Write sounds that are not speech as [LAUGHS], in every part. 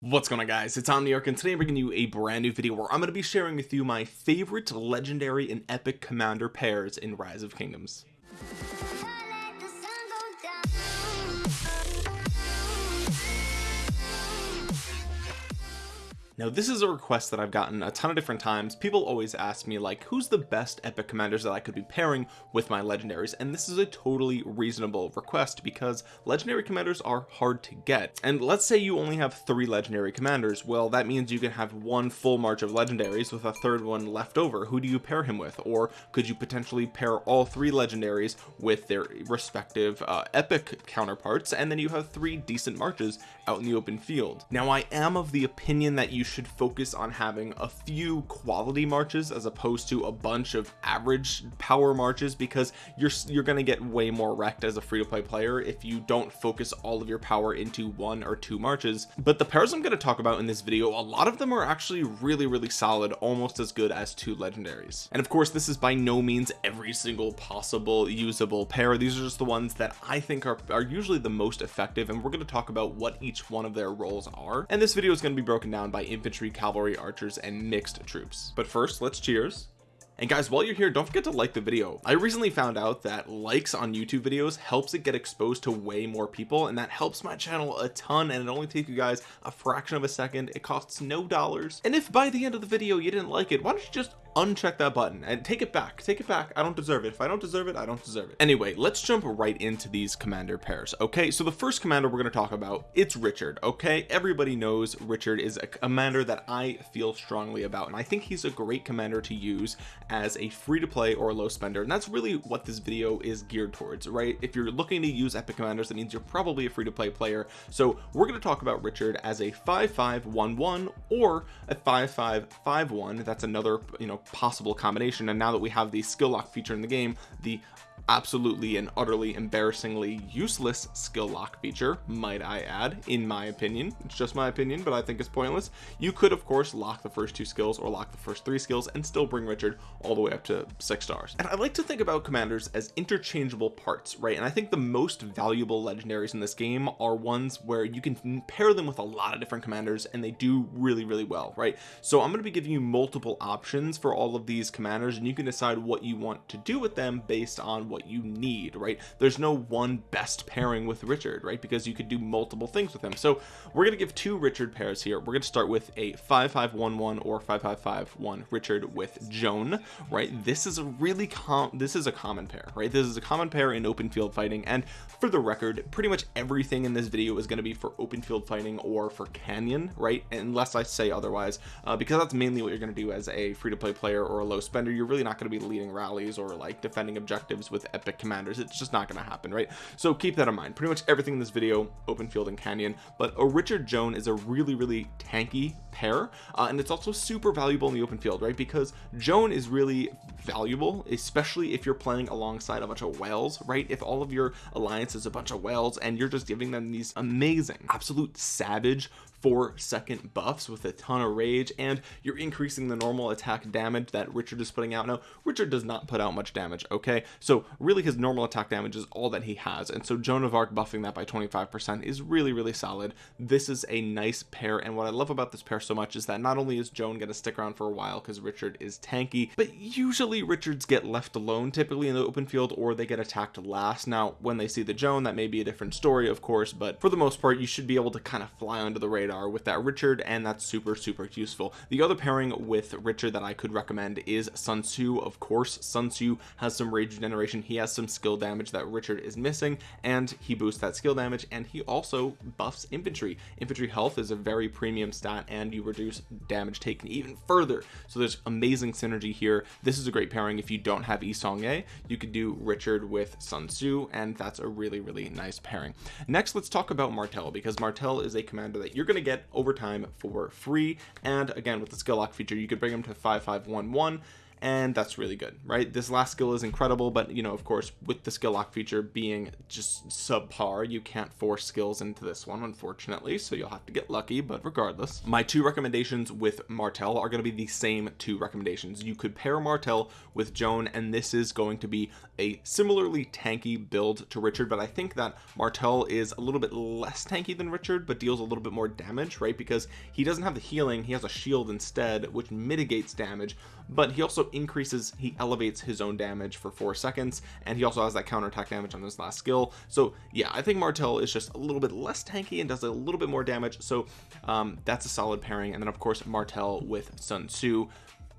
what's going on guys? It's omniarch and today i'm bringing you a brand new video where i'm going to be sharing with you my favorite legendary and epic commander pairs in rise of kingdoms now this is a request that I've gotten a ton of different times. People always ask me like who's the best epic commanders that I could be pairing with my legendaries? And this is a totally reasonable request because legendary commanders are hard to get. And let's say you only have three legendary commanders. Well that means you can have one full march of legendaries with a third one left over. Who do you pair him with? Or could you potentially pair all three legendaries with their respective uh, epic counterparts? And then you have three decent marches out in the open field. Now I am of the opinion that you should focus on having a few quality marches as opposed to a bunch of average power marches because you're you're going to get way more wrecked as a free-to-play player if you don't focus all of your power into one or two marches. But the pairs I'm going to talk about in this video a lot of them are actually really really solid almost as good as two legendaries. And of course this is by no means every single possible usable pair. These are just the ones that I think are, are usually the most effective and we're going to talk about what each one of their roles are. And this video is going to be broken down by infantry cavalry archers and mixed troops. But first let's cheers. And guys while you're here don't forget to like the video. I recently found out that likes on YouTube videos helps it get exposed to way more people and that helps my channel a ton and it only takes you guys a fraction of a second. It costs no dollars. And if by the end of the video you didn't like it why don't you just uncheck that button and take it back take it back. I don't deserve it. If I don't deserve it I don't deserve it. Anyway let's jump right into these commander pairs okay? So the first commander we're going to talk about it's Richard okay? Everybody knows Richard is a commander that I feel strongly about and I think he's a great commander to use as a free-to-play or a low spender and that's really what this video is geared towards right? If you're looking to use epic commanders that means you're probably a free-to-play player. So we're going to talk about Richard as a 5511 or a 5551 that's another you know possible combination. And now that we have the skill lock feature in the game the absolutely and utterly embarrassingly useless skill lock feature might I add in my opinion. It's just my opinion but I think it's pointless. You could of course lock the first two skills or lock the first three skills and still bring Richard all the way up to six stars. And I like to think about commanders as interchangeable parts right? And I think the most valuable legendaries in this game are ones where you can pair them with a lot of different commanders and they do really really well right? So I'm going to be giving you multiple options for all of these commanders and you can decide what you want to do with them based on what what you need right? There's no one best pairing with Richard right? Because you could do multiple things with him. So we're going to give two Richard pairs here. We're going to start with a 5511 or 5551 Richard with Joan right? This is a really com this is a common pair right? This is a common pair in open field fighting. And for the record pretty much everything in this video is going to be for open field fighting or for canyon right? Unless I say otherwise uh, because that's mainly what you're going to do as a free-to-play player or a low spender. You're really not going to be leading rallies or like defending objectives with epic commanders. It's just not going to happen right? So keep that in mind. Pretty much everything in this video open field and canyon but a richard joan is a really really tanky pair uh, and it's also super valuable in the open field right? Because joan is really valuable especially if you're playing alongside a bunch of whales right? If all of your alliance is a bunch of whales and you're just giving them these amazing absolute savage four second buffs with a ton of rage and you're increasing the normal attack damage that Richard is putting out. Now Richard does not put out much damage okay? So really his normal attack damage is all that he has and so Joan of Arc buffing that by 25% is really really solid. This is a nice pair and what I love about this pair so much is that not only is Joan going to stick around for a while because Richard is tanky but usually Richards get left alone typically in the open field or they get attacked last. Now when they see the Joan that may be a different story of course but for the most part you should be able to kind of fly under the radar radar with that Richard and that's super super useful. The other pairing with Richard that I could recommend is Sun Tzu. Of course Sun Tzu has some rage generation. He has some skill damage that Richard is missing and he boosts that skill damage and he also buffs infantry. Infantry health is a very premium stat and you reduce damage taken even further. So there's amazing synergy here. This is a great pairing. If you don't have Yi Seong-Gye you could do Richard with Sun Tzu and that's a really really nice pairing. Next let's talk about Martel because Martel is a commander that you're going to get over time for free. And again with the skill lock feature you could bring them to 5511 and that's really good right? This last skill is incredible but you know of course with the skill lock feature being just subpar you can't force skills into this one unfortunately so you'll have to get lucky but regardless. My two recommendations with Martel are going to be the same two recommendations. You could pair Martel with Joan and this is going to be a similarly tanky build to Richard but I think that Martel is a little bit less tanky than Richard but deals a little bit more damage right? Because he doesn't have the healing he has a shield instead which mitigates damage but he also increases he elevates his own damage for four seconds and he also has that counterattack damage on his last skill. So yeah I think Martel is just a little bit less tanky and does a little bit more damage. So um, that's a solid pairing. And then of course Martel with Sun Tzu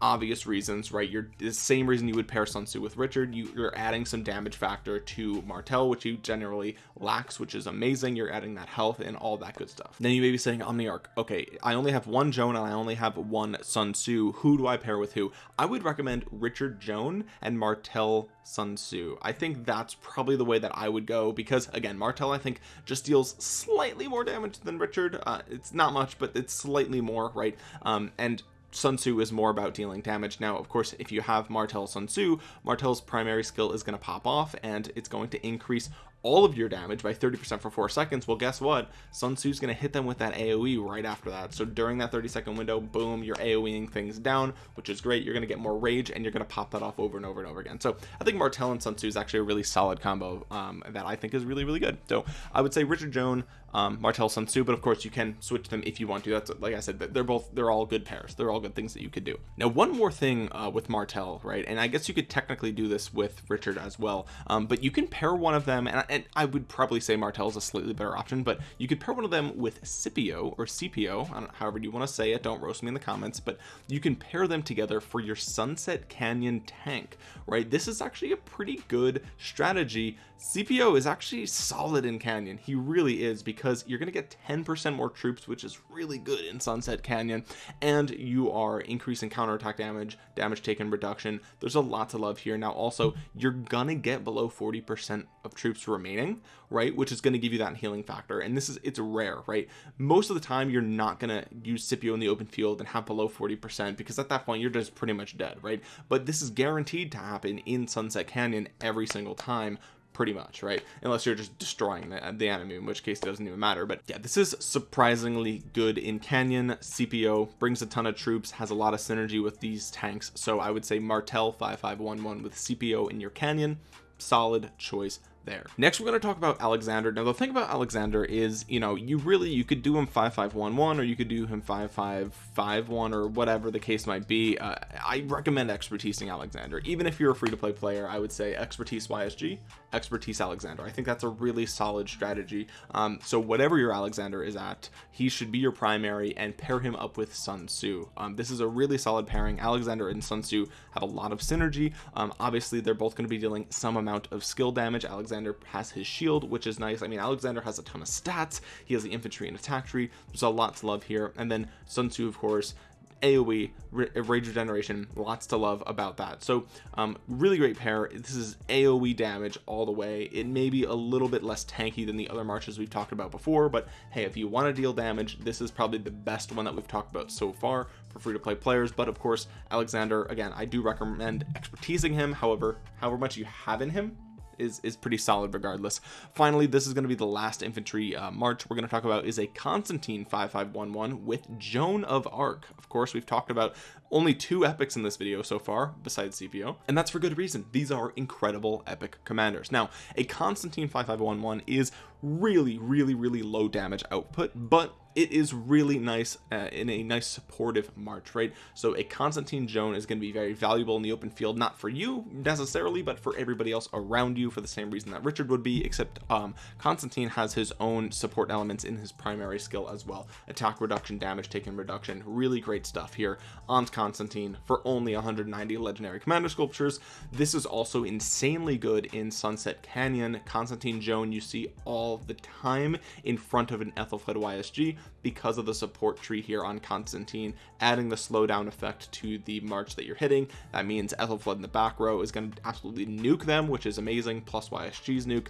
obvious reasons right? You're the same reason you would pair Sun Tzu with Richard. You, you're adding some damage factor to Martel which he generally lacks which is amazing. You're adding that health and all that good stuff. Then you may be saying Omniarch okay I only have one Joan and I only have one Sun Tzu. Who do I pair with who? I would recommend Richard Joan and Martel Sun Tzu. I think that's probably the way that I would go because again Martel I think just deals slightly more damage than Richard. Uh, it's not much but it's slightly more right? Um, and Sun Tzu is more about dealing damage. Now of course if you have Martel Sun Tzu Martel's primary skill is going to pop off and it's going to increase all of your damage by 30% for four seconds. Well guess what? Sun Tzu's going to hit them with that AoE right after that. So during that 30 second window boom you're AoEing things down which is great. You're going to get more rage and you're going to pop that off over and over and over again. So I think Martel and Sun Tzu is actually a really solid combo um, that I think is really really good. So I would say Richard Joan um, Martel Sun Tzu but of course you can switch them if you want to. That's like I said they're both they're all good pairs. They're all good things that you could do. Now one more thing uh, with Martel right and I guess you could technically do this with Richard as well um, but you can pair one of them and, and I would probably say Martel is a slightly better option but you could pair one of them with Scipio or CPO however you want to say it don't roast me in the comments but you can pair them together for your Sunset Canyon tank right? This is actually a pretty good strategy. CPO is actually solid in Canyon. He really is because you're gonna get 10% more troops which is really good in Sunset Canyon and you are increasing counterattack damage damage taken reduction. There's a lot to love here. Now also you're gonna get below 40% of troops remaining right which is going to give you that healing factor. And this is it's rare right? Most of the time you're not going to use Scipio in the open field and have below 40% because at that point you're just pretty much dead right? But this is guaranteed to happen in Sunset Canyon every single time pretty much right? Unless you're just destroying the, the enemy in which case it doesn't even matter. But yeah this is surprisingly good in Canyon. CPO brings a ton of troops has a lot of synergy with these tanks. So I would say Martel 5511 with CPO in your Canyon solid choice there. Next we're going to talk about Alexander. Now the thing about Alexander is you know you really you could do him 5511 or you could do him 5551 or whatever the case might be. Uh, I recommend expertising Alexander. Even if you're a free-to-play player I would say expertise YSG expertise Alexander. I think that's a really solid strategy. Um, so whatever your Alexander is at he should be your primary and pair him up with Sun Tzu. Um, this is a really solid pairing. Alexander and Sun Tzu have a lot of synergy. Um, obviously they're both going to be dealing some amount of skill damage. Alexander Alexander has his shield which is nice. I mean Alexander has a ton of stats. He has the infantry and attack tree there's a lot to love here. And then Sun Tzu of course AoE rage regeneration lots to love about that. So um, really great pair. This is AoE damage all the way. It may be a little bit less tanky than the other marches we've talked about before but hey if you want to deal damage this is probably the best one that we've talked about so far for free-to-play players. But of course Alexander again I do recommend expertising him. However however much you have in him is is pretty solid regardless. Finally this is going to be the last infantry uh, march. We're going to talk about is a Constantine 5511 with Joan of Arc. Of course we've talked about only two epics in this video so far besides CPO and that's for good reason. These are incredible epic commanders. Now a Constantine 5511 is really really really low damage output but it is really nice uh, in a nice supportive march right? So a Constantine Joan is going to be very valuable in the open field not for you necessarily but for everybody else around you for the same reason that Richard would be except um Constantine has his own support elements in his primary skill as well. Attack reduction damage taken reduction. Really great stuff here on Constantine for only 190 legendary commander sculptures. This is also insanely good in Sunset Canyon. Constantine Joan you see all the time in front of an Ethelflaed YSG because of the support tree here on Constantine adding the slowdown effect to the march that you're hitting. That means Ethelflaed in the back row is going to absolutely nuke them which is amazing plus YSG's nuke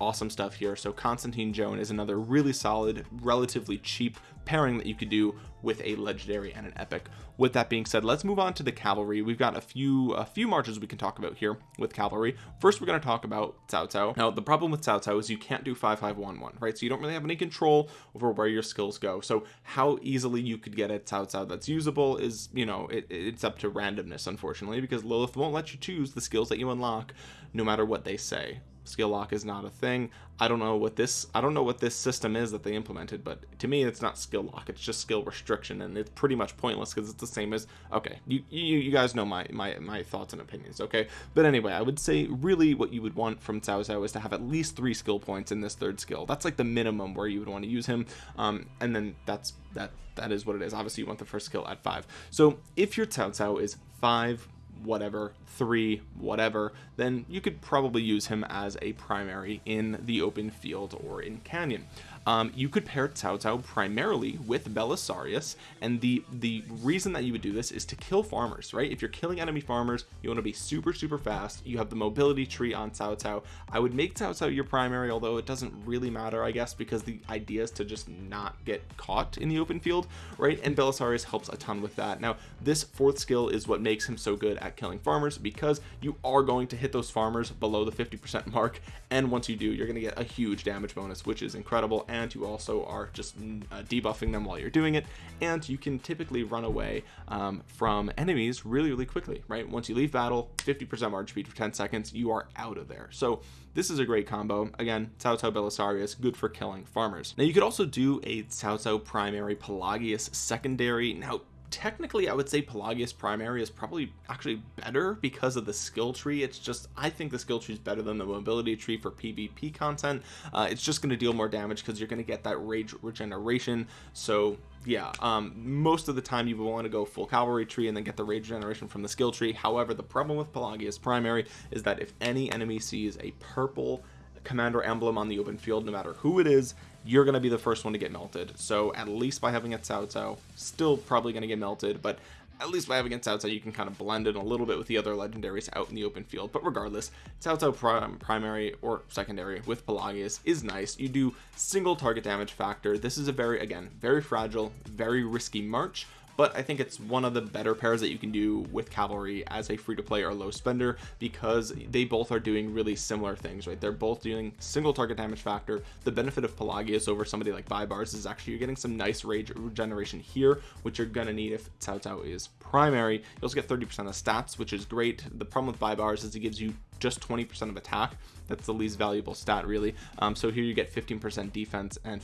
awesome stuff here. So Constantine Joan is another really solid relatively cheap pairing that you could do with a legendary and an epic. With that being said let's move on to the cavalry. We've got a few a few marches we can talk about here with cavalry. First we're going to talk about Cao Cao. Now the problem with Cao Cao is you can't do 5511 right? So you don't really have any control over where your skills go. So how easily you could get a Cao Cao that's usable is you know it, it's up to randomness unfortunately because Lilith won't let you choose the skills that you unlock no matter what they say skill lock is not a thing. I don't know what this I don't know what this system is that they implemented but to me it's not skill lock. It's just skill restriction and it's pretty much pointless because it's the same as okay you, you you guys know my my my thoughts and opinions okay? But anyway I would say really what you would want from Cao Cao is to have at least three skill points in this third skill. That's like the minimum where you would want to use him um and then that's that that is what it is. Obviously you want the first skill at five. So if your Cao Cao is five whatever three whatever then you could probably use him as a primary in the open field or in canyon um, you could pair Cao Cao primarily with Belisarius and the the reason that you would do this is to kill farmers right? If you're killing enemy farmers you want to be super super fast. You have the mobility tree on Cao Cao I would make Cao Cao your primary although it doesn't really matter I guess because the idea is to just not get caught in the open field right? And Belisarius helps a ton with that. Now this fourth skill is what makes him so good at killing farmers because you are going to hit those farmers below the 50% mark and once you do you're going to get a huge damage bonus which is incredible and you also are just uh, debuffing them while you're doing it and you can typically run away um, from enemies really really quickly right? Once you leave battle 50% march speed for 10 seconds you are out of there. So this is a great combo. Again Cao Cao Belisarius good for killing farmers. Now you could also do a Cao Cao primary Pelagius secondary. Now technically I would say Pelagius primary is probably actually better because of the skill tree. It's just I think the skill tree is better than the mobility tree for PvP content. Uh, it's just going to deal more damage because you're going to get that rage regeneration. So yeah um, most of the time you want to go full cavalry tree and then get the rage generation from the skill tree. However the problem with Pelagius primary is that if any enemy sees a purple commander emblem on the open field no matter who it is you're going to be the first one to get melted. So at least by having a Cao Cao still probably going to get melted but at least by having a Cao Cao you can kind of blend in a little bit with the other legendaries out in the open field. But regardless Cao Cao prim primary or secondary with Pelagius is nice. You do single target damage factor. This is a very again very fragile very risky march but I think it's one of the better pairs that you can do with cavalry as a free-to-play or low spender because they both are doing really similar things right? They're both doing single target damage factor. The benefit of Pelagius over somebody like Baibars is actually you're getting some nice rage regeneration here which you're gonna need if Cao Cao is primary you also get 30 percent of stats which is great. The problem with Baibars is it gives you just 20 percent of attack. That's the least valuable stat really. Um, so here you get 15 percent defense and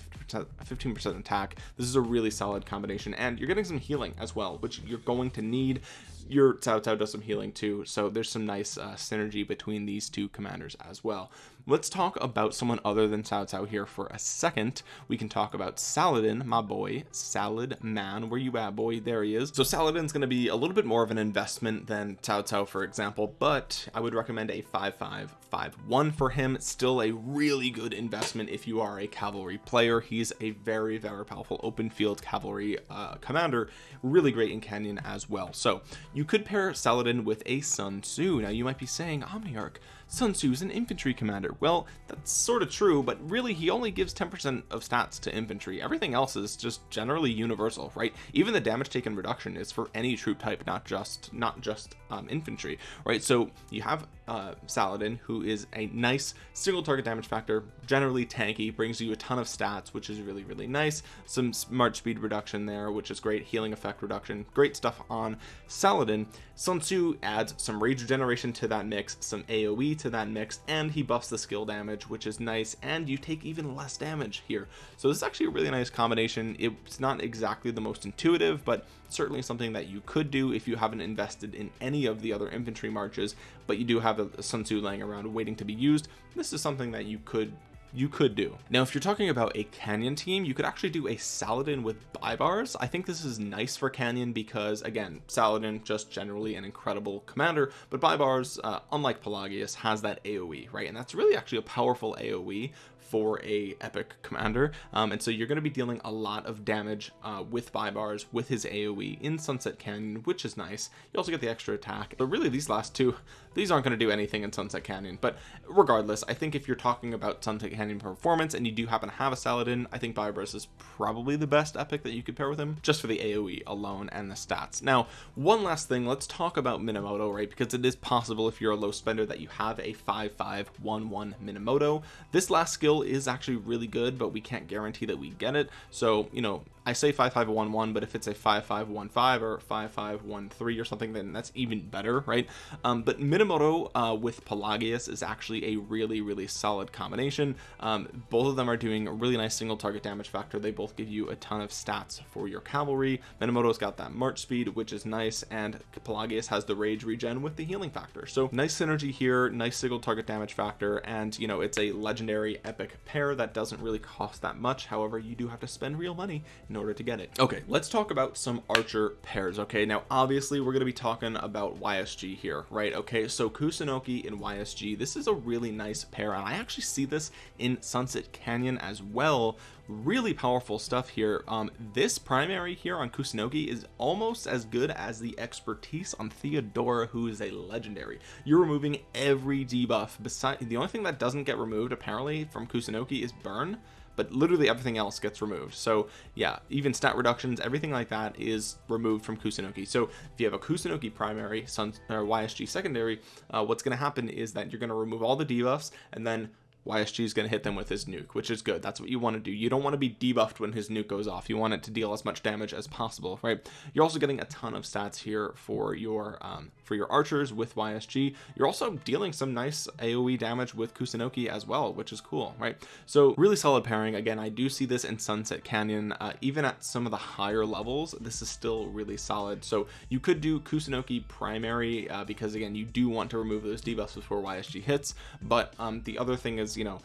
15 percent attack. This is a really solid combination and you're getting some healing as well which you're going to need. Your Cao Cao does some healing too so there's some nice uh, synergy between these two commanders as well let's talk about someone other than Cao Cao here for a second. We can talk about Saladin my boy salad man. Where you at boy? There he is. So Saladin's going to be a little bit more of an investment than Cao Cao for example but I would recommend a 5551 for him. Still a really good investment if you are a cavalry player. He's a very very powerful open field cavalry uh, commander. Really great in Canyon as well. So you could pair Saladin with a Sun Tzu. Now you might be saying Omniarch Sun Tzu's an infantry commander well that's sort of true but really he only gives 10% of stats to infantry. Everything else is just generally universal right? Even the damage taken reduction is for any troop type not just not just um, infantry right? So you have uh, Saladin who is a nice single target damage factor generally tanky brings you a ton of stats which is really really nice. Some march speed reduction there which is great. Healing effect reduction great stuff on Saladin. Sun Tzu adds some rage regeneration to that mix some AoE to that mix and he buffs the skill damage which is nice and you take even less damage here. So this is actually a really nice combination. It's not exactly the most intuitive but certainly something that you could do if you haven't invested in any of the other infantry marches but you do have a, Sun Tzu laying around waiting to be used. This is something that you could you could do. Now if you're talking about a canyon team you could actually do a saladin with Baibars I think this is nice for canyon because again saladin just generally an incredible commander but Baibars uh, unlike pelagius has that aoe right? And that's really actually a powerful aoe for a epic commander. Um, and so you're going to be dealing a lot of damage uh, with Baibars with his AoE in Sunset Canyon which is nice. You also get the extra attack. But really these last two these aren't going to do anything in Sunset Canyon. But regardless I think if you're talking about Sunset Canyon performance and you do happen to have a Saladin I think Baibars is probably the best epic that you could pair with him just for the AoE alone and the stats. Now one last thing let's talk about Minamoto right? Because it is possible if you're a low spender that you have a 5511 Minamoto. This last skill is actually really good but we can't guarantee that we get it. So you know I say 5511 but if it's a 5515 or 5513 or something then that's even better right? Um, but Minamoto uh, with Pelagius is actually a really really solid combination. Um, both of them are doing a really nice single target damage factor. They both give you a ton of stats for your cavalry. Minamoto's got that march speed which is nice and Pelagius has the rage regen with the healing factor. So nice synergy here nice single target damage factor and you know it's a legendary epic pair that doesn't really cost that much. However you do have to spend real money in order to get it. Okay let's talk about some archer pairs okay? Now obviously we're going to be talking about YSG here right? Okay so Kusunoki and YSG this is a really nice pair and I actually see this in Sunset Canyon as well. Really powerful stuff here. Um this primary here on Kusunoki is almost as good as the expertise on Theodora who is a legendary. You're removing every debuff beside the only thing that doesn't get removed apparently from Kusunoki is burn but literally everything else gets removed. So yeah even stat reductions everything like that is removed from Kusunoki. So if you have a Kusunoki primary Sun or YSG secondary uh, what's going to happen is that you're going to remove all the debuffs and then YSG is going to hit them with his nuke which is good. That's what you want to do. You don't want to be debuffed when his nuke goes off. You want it to deal as much damage as possible right? You're also getting a ton of stats here for your um, for your archers with YSG you're also dealing some nice AoE damage with Kusunoki as well which is cool right? So really solid pairing. Again I do see this in Sunset Canyon uh, even at some of the higher levels this is still really solid. So you could do Kusunoki primary uh, because again you do want to remove those debuffs before YSG hits. But um, the other thing is you know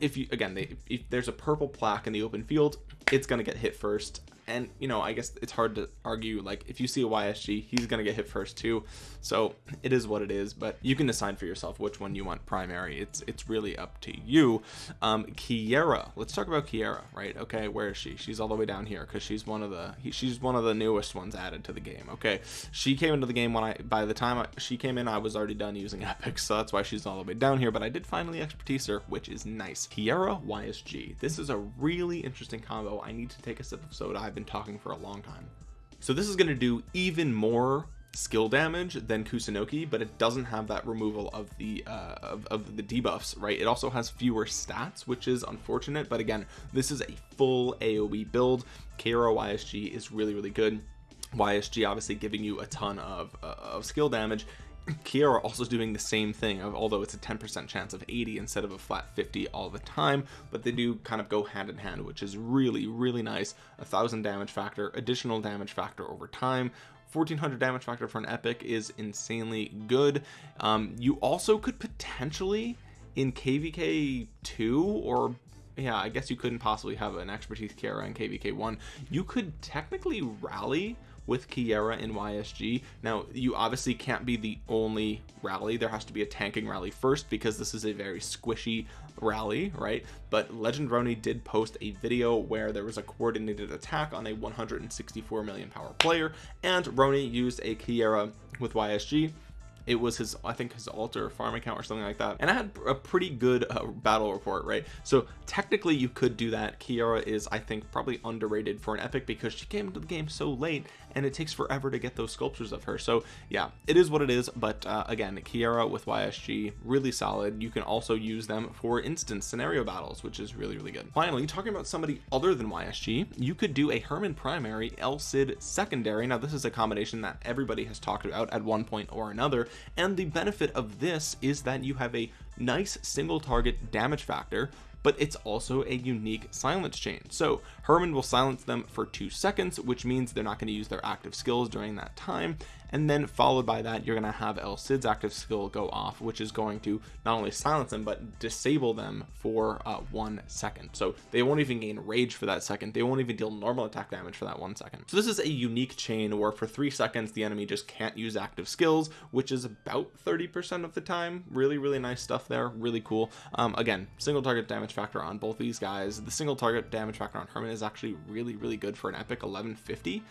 if you again they, if there's a purple plaque in the open field it's going to get hit first. And you know I guess it's hard to argue like if you see a YSG he's gonna get hit first too. So it is what it is but you can decide for yourself which one you want primary. It's it's really up to you. Um Keira let's talk about Keira right? Okay where is she? She's all the way down here because she's one of the he, she's one of the newest ones added to the game okay? She came into the game when I by the time I, she came in I was already done using [LAUGHS] epic so that's why she's all the way down here but I did finally expertise her which is nice. Keira YSG this is a really interesting combo I need to take a sip of soda. I've been talking for a long time. So this is going to do even more skill damage than Kusunoki but it doesn't have that removal of the uh, of, of, the debuffs right? It also has fewer stats which is unfortunate but again this is a full AoE build. Keira YSG is really really good. YSG obviously giving you a ton of, uh, of skill damage Keira also doing the same thing although it's a 10% chance of 80 instead of a flat 50 all the time but they do kind of go hand in hand which is really really nice. A thousand damage factor additional damage factor over time. 1400 damage factor for an epic is insanely good. Um, you also could potentially in kvk 2 or yeah I guess you couldn't possibly have an expertise Keira in kvk 1 you could technically rally with Keira in YSG now you obviously can't be the only rally. There has to be a tanking rally first because this is a very squishy rally right? But legend Roni did post a video where there was a coordinated attack on a 164 million power player and Roni used a Keira with YSG it was his I think his altar farm account or something like that. And I had a pretty good uh, battle report right? So technically you could do that. Keira is I think probably underrated for an epic because she came into the game so late and it takes forever to get those sculptures of her. So yeah it is what it is but uh, again Keira with YSG really solid. You can also use them for instance scenario battles which is really really good. Finally talking about somebody other than YSG you could do a Hermann primary El Cid secondary. Now this is a combination that everybody has talked about at one point or another and the benefit of this is that you have a nice single target damage factor but it's also a unique silence chain. So Hermann will silence them for two seconds which means they're not going to use their active skills during that time and then followed by that you're going to have El Cid's active skill go off which is going to not only silence them but disable them for uh, one second. So they won't even gain rage for that second. They won't even deal normal attack damage for that one second. So this is a unique chain where for three seconds the enemy just can't use active skills which is about 30 percent of the time. Really really nice stuff there. Really cool. Um, again single target damage damage factor on both these guys. The single target damage factor on Hermann is actually really really good for an epic 1150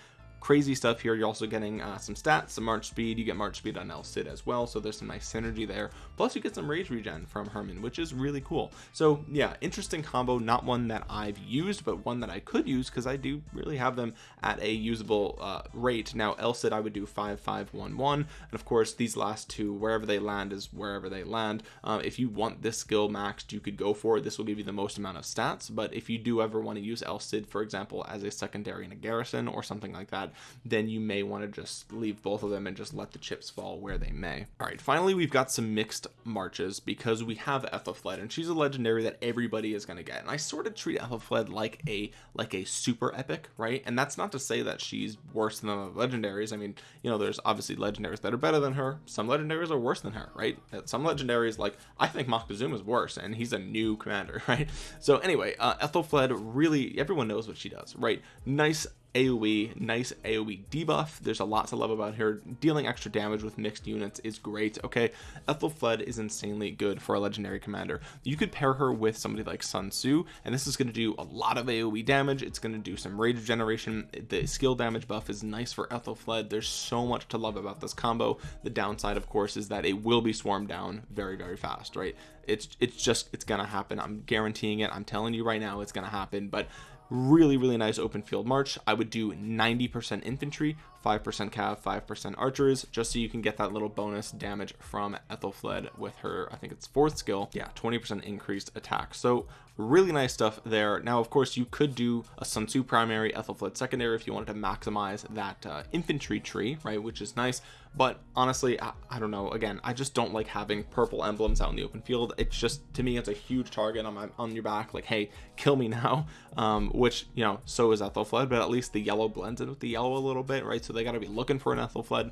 crazy stuff here. You're also getting uh, some stats some march speed. You get march speed on El Cid as well so there's some nice synergy there. Plus you get some rage regen from Hermann, which is really cool. So yeah interesting combo. Not one that I've used but one that I could use because I do really have them at a usable uh, rate. Now El Cid I would do 5511 and of course these last two wherever they land is wherever they land. Uh, if you want this skill maxed you could go for it. This will give you the most amount of stats. But if you do ever want to use El Cid for example as a secondary in a garrison or something like that then you may want to just leave both of them and just let the chips fall where they may. All right finally we've got some mixed marches because we have Ethelfled and she's a legendary that everybody is going to get and I sort of treat Ethelfled like a like a super epic right? And that's not to say that she's worse than the legendaries I mean you know there's obviously legendaries that are better than her some legendaries are worse than her right? Some legendaries like I think Moctezuma is worse and he's a new commander [LAUGHS] right? So anyway uh Ethelfled really everyone knows what she does right? Nice AoE nice AoE debuff. There's a lot to love about her. Dealing extra damage with mixed units is great okay? Ethelfled is insanely good for a legendary commander. You could pair her with somebody like Sun Tzu and this is going to do a lot of AoE damage. It's going to do some rage generation the skill damage buff is nice for Ethelfled there's so much to love about this combo. The downside of course is that it will be swarmed down very very fast right? It's it's just it's gonna happen. I'm guaranteeing it. I'm telling you right now it's gonna happen but really really nice open field march. I would do 90% infantry 5% cav 5% archers just so you can get that little bonus damage from Ethelfled with her I think it's fourth skill yeah. 20% increased attack. So really nice stuff there. Now of course you could do a Sun Tzu primary Ethelfled secondary if you wanted to maximize that uh, infantry tree right which is nice. But honestly I, I, don't know. Again I just don't like having purple emblems out in the open field. It's just to me it's a huge target on my on your back like hey kill me [LAUGHS] now um, which you know so is Ethelfled but at least the yellow blends in with the yellow a little bit right? So they got to be looking for an Ethelfled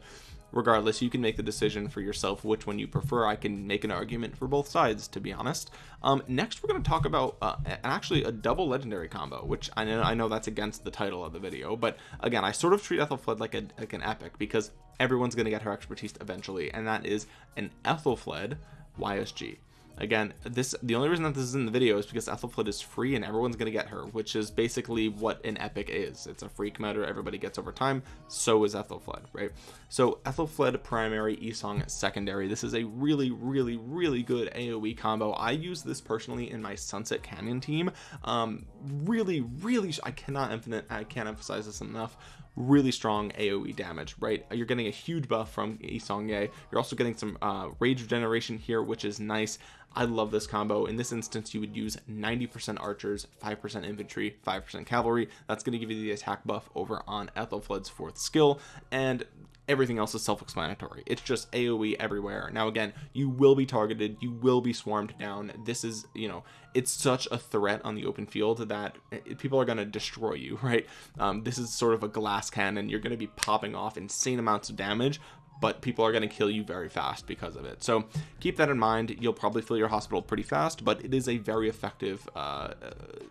regardless you can make the decision for yourself which one you prefer. I can make an argument for both sides to be honest. Um, next we're going to talk about uh, actually a double legendary combo which I know I know that's against the title of the video but again I sort of treat Ethelfled like like an epic because everyone's going to get her expertise eventually and that is an Ethelfled YSG again this the only reason that this is in the video is because Ethelfled is free and everyone's gonna get her which is basically what an epic is. It's a free commander everybody gets over time so is Ethelfled right? So Ethelfled primary Yi Seong secondary. This is a really really really good AoE combo. I use this personally in my Sunset Canyon team. Um really really I cannot infinite I can't emphasize this enough really strong AoE damage right? You're getting a huge buff from Yi Seong-Gye you're also getting some uh, rage regeneration here which is nice. I love this combo. In this instance you would use 90% archers 5% infantry 5% cavalry. That's going to give you the attack buff over on Ethelfled's fourth skill. And everything else is self-explanatory. It's just aoe everywhere. Now again you will be targeted. You will be swarmed down. This is you know it's such a threat on the open field that people are going to destroy you [LAUGHS] right? Um, this is sort of a glass cannon. You're going to be popping off insane amounts of damage but people are going to kill you very fast because of it. So keep that in mind. You'll probably fill your hospital pretty fast but it is a very effective uh, uh,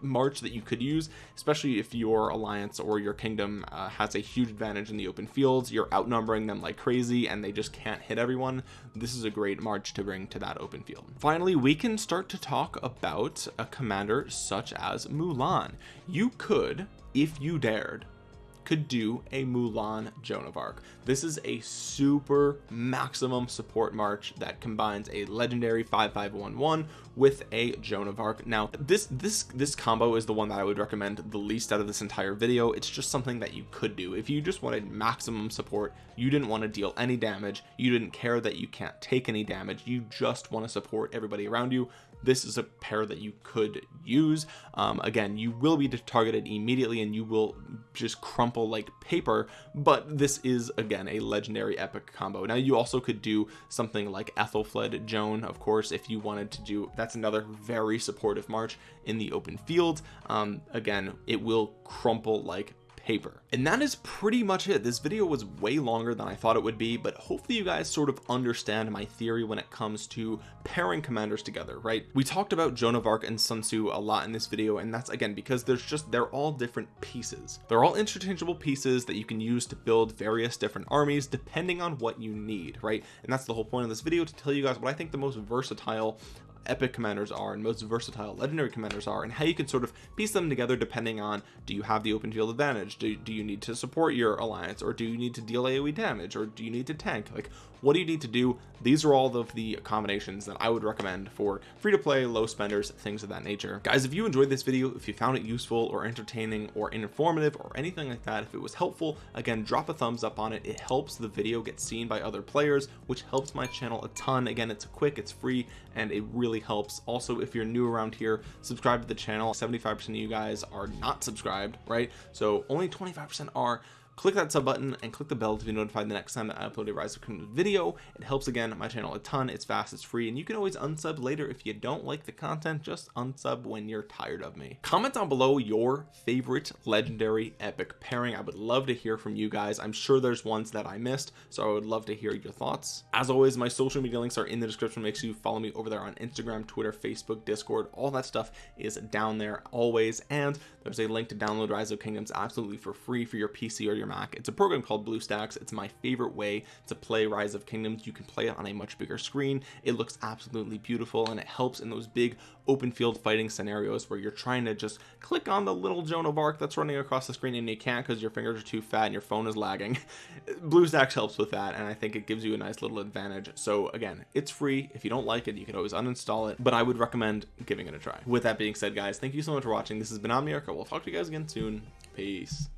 march that you could use especially if your alliance or your kingdom uh, has a huge advantage in the open fields. You're outnumbering them like crazy and they just can't hit everyone. This is a great march to bring to that open field. Finally we can start to talk about a commander such as Mulan. You could if you dared could do a Mulan Joan of Arc. This is a super maximum support march that combines a legendary 5511 with a Joan of Arc. Now this this this combo is the one that I would recommend the least out of this entire video. It's just something that you could do. If you just wanted maximum support you didn't want to deal any damage. You didn't care that you can't take any damage. You just want to support everybody around you. This is a pair that you could use. Um, again you will be targeted immediately and you will just crumple like paper but this is again a legendary epic combo. Now you also could do something like Ethelfled Joan of course if you wanted to do that's another very supportive march in the open field. Um, again it will crumple like paper. And that is pretty much it. This video was way longer than I thought it would be but hopefully you guys sort of understand my theory when it comes to pairing commanders together right? We talked about Joan of Arc and Sun Tzu a lot in this video and that's again because there's just they're all different pieces. They're all interchangeable pieces that you can use to build various different armies depending on what you need right? And that's the whole point of this video to tell you guys what I think the most versatile epic commanders are and most versatile legendary commanders are and how you can sort of piece them together depending on do you have the open field advantage? Do, do you need to support your alliance or do you need to deal aoe damage or do you need to tank? Like what do you need to do? These are all of the combinations that I would recommend for free to play low spenders things of that nature. Guys if you enjoyed this video if you found it useful or entertaining or informative or anything like that if it was helpful again drop a thumbs up on it. It helps the video get seen by other players which helps my channel a ton. Again it's quick it's free and it really helps. Also if you're new around here subscribe to the channel. 75 percent of you guys are not subscribed right? So only 25 percent are click that sub button and click the bell to be notified the next time that I upload a Rise of Kingdoms video. It helps again my channel a ton it's fast it's free and you can always unsub later if you don't like the content just unsub when you're tired of me. Comment down below your favorite legendary epic pairing. I would love to hear from you guys. I'm sure there's ones that I missed so I would love to hear your thoughts. As always my social media links are in the description. Make sure you follow me over there on Instagram Twitter Facebook Discord. All that stuff is down there always and there's a link to download Rise of Kingdoms absolutely for free for your PC or your Mac. It's a program called BlueStacks. It's my favorite way to play Rise of Kingdoms. You can play it on a much bigger screen. It looks absolutely beautiful and it helps in those big open field fighting scenarios where you're trying to just click on the little Joan of Arc that's running across the screen and you can't because your fingers are too fat and your phone is lagging. [LAUGHS] BlueStacks helps with that and I think it gives you a nice little advantage. So again it's free. If you don't like it you can always uninstall it but I would recommend giving it a try. With that being said guys thank you so much for watching. This has been Omniarch. We'll talk to you guys again soon. Peace